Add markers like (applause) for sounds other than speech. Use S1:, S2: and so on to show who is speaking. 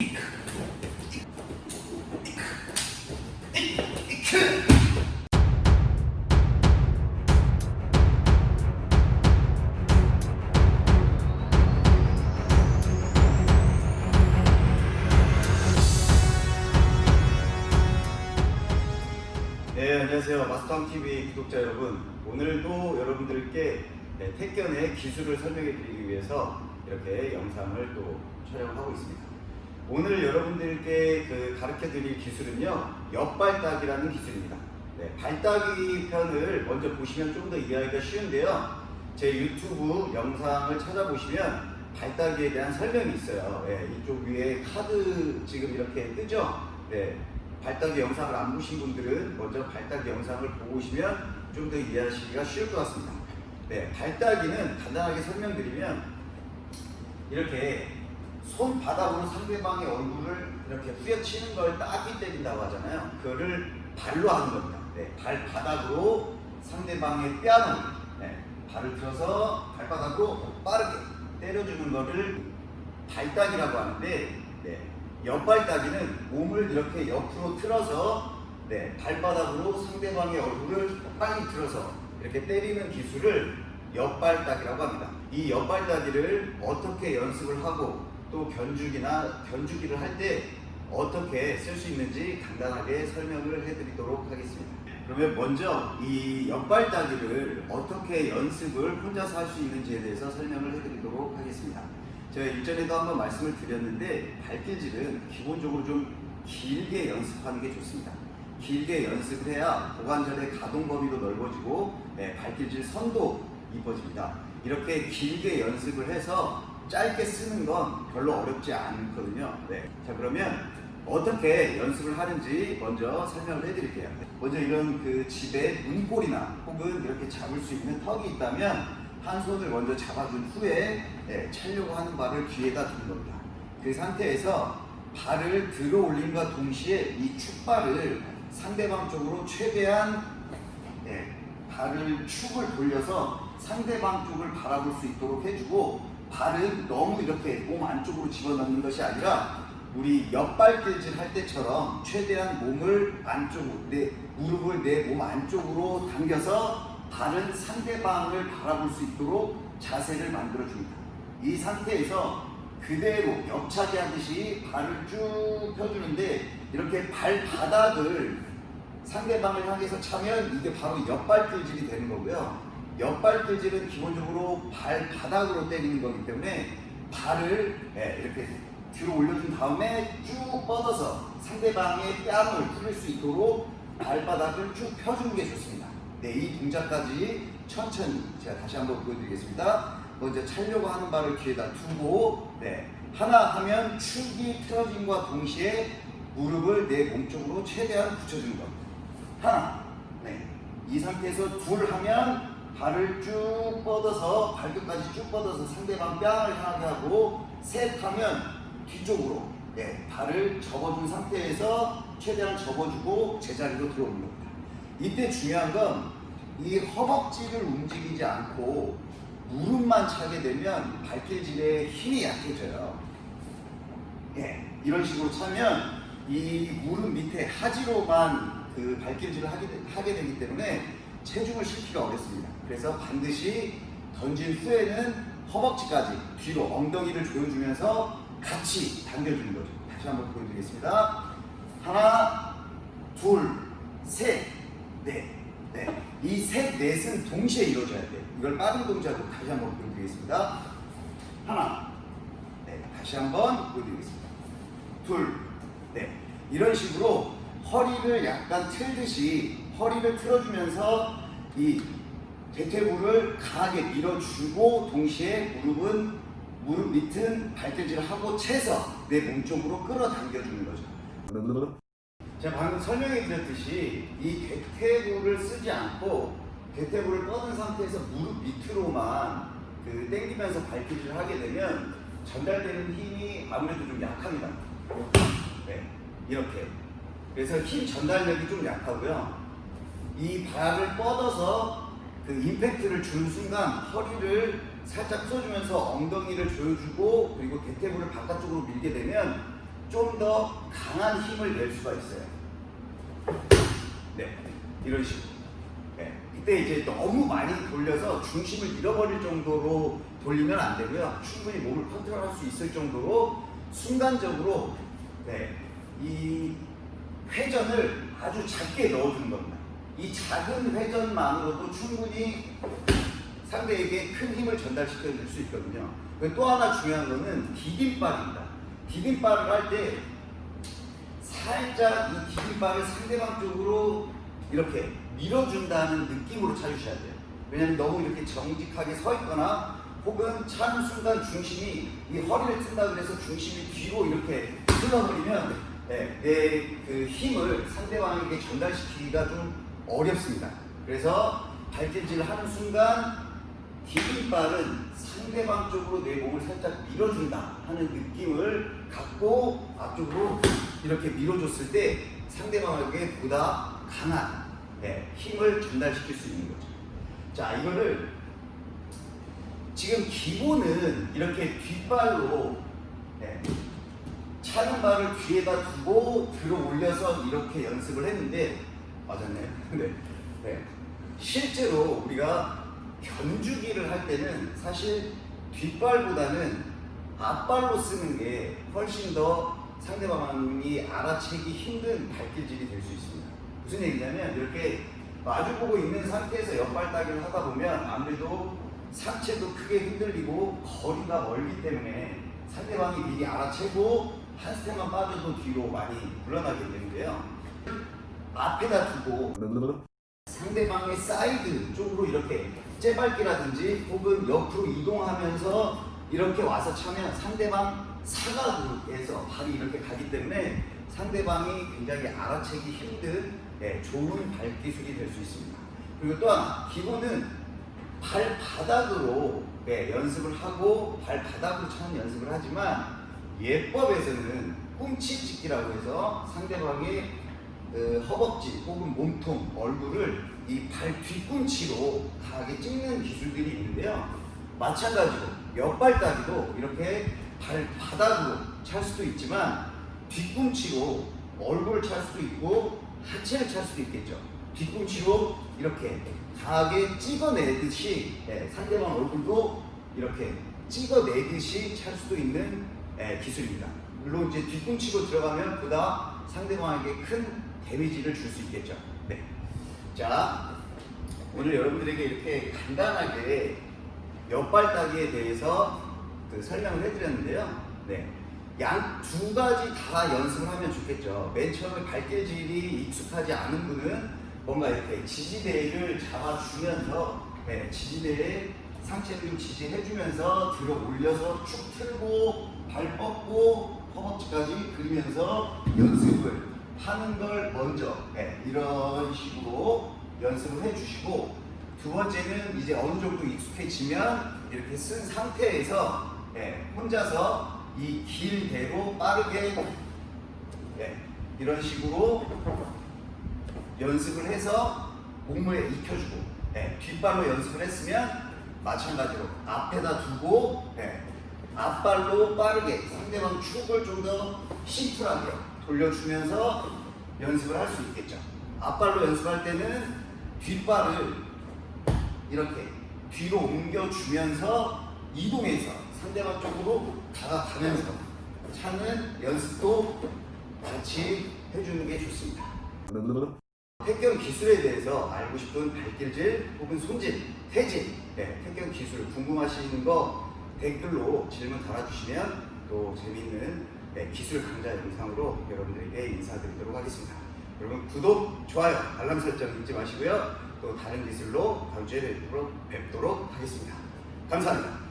S1: 네, 안녕하세요. 마스터TV 구독자 여러분. 오늘도 여러분들께 네, 택견의 기술을 설명해 드리기 위해서 이렇게 영상을 또 촬영하고 있습니다. 오늘 여러분들께 그 가르쳐 드릴 기술은요, 옆발따기라는 기술입니다. 네, 발따기 편을 먼저 보시면 좀 더 이해하기가 쉬운데요. 제 유튜브 영상을 찾아보시면 발따기에 대한 설명이 있어요. 네, 이쪽 위에 카드 지금 이렇게 뜨죠? 네, 발따기 영상을 안 보신 분들은 먼저 발따기 영상을 보고 오시면 좀 더 이해하시기가 쉬울 것 같습니다. 네, 발따기는 간단하게 설명드리면 이렇게 손 바닥으로 상대방의 얼굴을 이렇게 후려치는 걸 따기 때린다고 하잖아요. 그거를 발로 하는 겁니다. 네, 발바닥으로 상대방의 뺨을 네, 발을 들어서 발바닥으로 빠르게 때려주는 거를 발따기라고 하는데 네, 옆발따기는 몸을 이렇게 옆으로 틀어서 네, 발바닥으로 상대방의 얼굴을 빨리 들어서 이렇게 때리는 기술을 옆발따기라고 합니다. 이 옆발따기를 어떻게 연습을 하고 또 견주기나 견주기를 할 때 어떻게 쓸 수 있는지 간단하게 설명을 해드리도록 하겠습니다. 그러면 먼저 이 옆발 따기를 어떻게 연습을 혼자서 할 수 있는지에 대해서 설명을 해드리도록 하겠습니다. 제가 일전에도 한번 말씀을 드렸는데 발길질은 기본적으로 좀 길게 연습하는 게 좋습니다. 길게 연습을 해야 고관절의 가동 범위도 넓어지고 네, 발길질 선도 이뻐집니다. 이렇게 길게 연습을 해서 짧게 쓰는 건 별로 어렵지 않거든요. 네. 자 그러면 어떻게 연습을 하는지 먼저 설명을 해드릴게요. 먼저 이런 그 집에 문고리나 혹은 이렇게 잡을 수 있는 턱이 있다면 한 손을 먼저 잡아준 후에 네, 차려고 하는 발을 뒤에다 두는 겁니다. 그 상태에서 발을 들어 올림과 동시에 이 축발을 상대방 쪽으로 최대한 네, 발을 축을 돌려서 상대방 쪽을 바라볼 수 있도록 해주고 발은 너무 이렇게 몸 안쪽으로 집어넣는 것이 아니라 우리 옆발길질 할 때처럼 최대한 몸을 안쪽으로 내 무릎을 내 몸 안쪽으로 당겨서 발은 상대방을 바라볼 수 있도록 자세를 만들어 줍니다. 이 상태에서 그대로 옆차기 하듯이 발을 쭉 펴주는데 이렇게 발바닥을 상대방을 향해서 차면 이게 바로 옆발길질이 되는 거고요. 옆발길질은 기본적으로 발바닥으로 때리는 거기 때문에 발을 예, 이렇게 뒤로 올려준 다음에 쭉 뻗어서 상대방의 뺨을 뚫을 수 있도록 발바닥을 쭉 펴주는 게 좋습니다. 네, 이 동작까지 천천히 제가 다시 한번 보여드리겠습니다. 먼저 차려고 하는 발을 뒤에다 두고 네, 하나 하면 축이 틀어짐과 동시에 무릎을 내 몸쪽으로 최대한 붙여주는 겁니다. 하나, 네, 이 상태에서 둘 하면 발을 쭉 뻗어서 발끝까지 쭉 뻗어서 상대방 뺨을 향하게 하고 셋 하면 뒤쪽으로 네, 발을 접어준 상태에서 최대한 접어주고 제자리로 들어오는 겁니다. 이때 중요한 건 이 허벅지를 움직이지 않고 무릎만 차게 되면 발길질의 힘이 약해져요. 예, 이런 식으로 차면 이 무릎 밑에 하지로만 그 발길질을 하게, 되, 하게 되기 때문에 체중을 실기가 어렵습니다. 그래서 반드시 던진 후에는 허벅지까지 뒤로 엉덩이를 조여주면서 같이 당겨주는 거죠. 다시 한번 보여드리겠습니다. 하나, 둘, 셋, 넷. 네. 이 셋, 넷은 동시에 이루어져야 돼요. 이걸 빠른 동작으로 다시 한번 보여드리겠습니다. 하나, 네. 다시 한번 보여드리겠습니다. 둘, 네. 이런 식으로 허리를 약간 틀듯이 허리를 틀어주면서 이 대퇴부를 강하게 밀어주고 동시에 무릎은 무릎 밑은 발길질을 하고 채서 내 몸 쪽으로 끌어당겨주는 거죠. 제가 방금 설명해 드렸듯이 이 대퇴부를 쓰지 않고 대퇴부를 뻗은 상태에서 무릎 밑으로만 그 당기면서 발길질을 하게 되면 전달되는 힘이 아무래도 좀 약합니다. 네, 이렇게. 그래서 힘 전달력이 좀 약하고요. 이 발을 뻗어서 그 임팩트를 준 순간 허리를 살짝 풀어주면서 엉덩이를 조여주고 그리고 대퇴부를 바깥쪽으로 밀게 되면 좀 더 강한 힘을 낼 수가 있어요. 네, 이런 식으로. 네, 그때 이제 너무 많이 돌려서 중심을 잃어버릴 정도로 돌리면 안 되고요. 충분히 몸을 컨트롤할 수 있을 정도로 순간적으로 네, 이 회전을 아주 작게 넣어주는 겁니다. 이 작은 회전만으로도 충분히 상대에게 큰 힘을 전달시켜 줄 수 있거든요. 또 하나 중요한 거는 디딤발입니다. 디딤발을 할 때 살짝 이 디딤발을 상대방 쪽으로 이렇게 밀어준다는 느낌으로 차주셔야 돼요. 왜냐면 너무 이렇게 정직하게 서 있거나 혹은 차는 순간 중심이 이 허리를 튼다 그래서 중심이 뒤로 이렇게 흘러버리면 네, 내그 힘을 상대방에게 전달시키기가 좀 어렵습니다. 그래서 발길질을 하는 순간 디딤발은 상대방 쪽으로 내 몸을 살짝 밀어준다 하는 느낌을 갖고 앞쪽으로 이렇게 밀어줬을 때 상대방에게 보다 강한 네, 힘을 전달시킬 수 있는 거죠. 자, 이거를 지금 기본은 이렇게 뒷발로 네, 차는 발을 뒤에다 두고 들어 올려서 이렇게 연습을 했는데 맞았네. (laughs) 네. 네. 실제로 우리가 견주기를 할 때는 사실 뒷발보다는 앞발로 쓰는 게 훨씬 더 상대방이 알아채기 힘든 발길질이 될 수 있습니다. 무슨 얘기냐면 이렇게 마주보고 있는 상태에서 옆발 차기를 하다 보면 아무래도 상체도 크게 흔들리고 거리가 멀기 때문에 상대방이 미리 알아채고 한 스텝만 빠져도 뒤로 많이 물러나게 되는데요. 앞에다 두고 상대방의 사이드 쪽으로 이렇게 째밟기라든지 혹은 옆으로 이동하면서 이렇게 와서 차면 상대방 사각에서 발이 이렇게 가기 때문에 상대방이 굉장히 알아채기 힘든 예, 좋은 발 기술이 될 수 있습니다. 그리고 또 하나 기본은 발바닥으로 예, 연습을 하고 발바닥으로 차는 연습을 하지만 예법에서는 꿈치찍기라고 해서 상대방의 그 허벅지 혹은 몸통, 얼굴을 이 발 뒤꿈치로 강하게 찍는 기술들이 있는데요. 마찬가지로 옆발 따기도 이렇게 발바닥으로 찰 수도 있지만 뒤꿈치로 얼굴을 찰 수도 있고 하체를 찰 수도 있겠죠. 뒤꿈치로 이렇게 강하게 찍어내듯이 예, 상대방 얼굴도 이렇게 찍어내듯이 찰 수도 있는 예, 기술입니다. 물론 이제 뒤꿈치로 들어가면 보다 상대방에게 큰 데미지를 줄 수 있겠죠. 네. 자, 오늘 여러분들에게 이렇게 간단하게 옆발따기에 대해서 그 설명을 해드렸는데요. 네. 양 두 가지 다 연습을 하면 좋겠죠. 맨 처음에 발길질이 익숙하지 않은 분은 뭔가 이렇게 지지대를 잡아주면서 네, 지지대에 상체를 지지해주면서 들어 올려서 축 틀고 발 뻗고 허벅지까지 그리면서 연습을 하는 걸 먼저 네, 이런 식으로 연습을 해주시고 두 번째는 이제 어느 정도 익숙해지면 이렇게 쓴 상태에서 네, 혼자서 이 길대로 빠르게 네, 이런 식으로 연습을 해서 몸을 익혀주고 네, 뒷발로 연습을 했으면 마찬가지로 앞에다 두고 네, 앞발로 빠르게 상대방 축을 좀 더 심플하게 돌려주면서 연습을 할 수 있겠죠. 앞발로 연습할 때는 뒷발을 이렇게 뒤로 옮겨주면서 이동해서 상대방 쪽으로 다가가면서 차는 연습도 같이 해주는 게 좋습니다. 택견 기술에 대해서 알고 싶은 발길질 혹은 손질, 태질, 네, 택견 기술 궁금하신 거 댓글로 질문 달아주시면 또 재미있는 네, 기술 강좌 영상으로 여러분들에게 인사드리도록 하겠습니다. 여러분 구독, 좋아요, 알람 설정 잊지 마시고요. 또 다른 기술로 다음 주에 뵙도록, 하겠습니다. 감사합니다.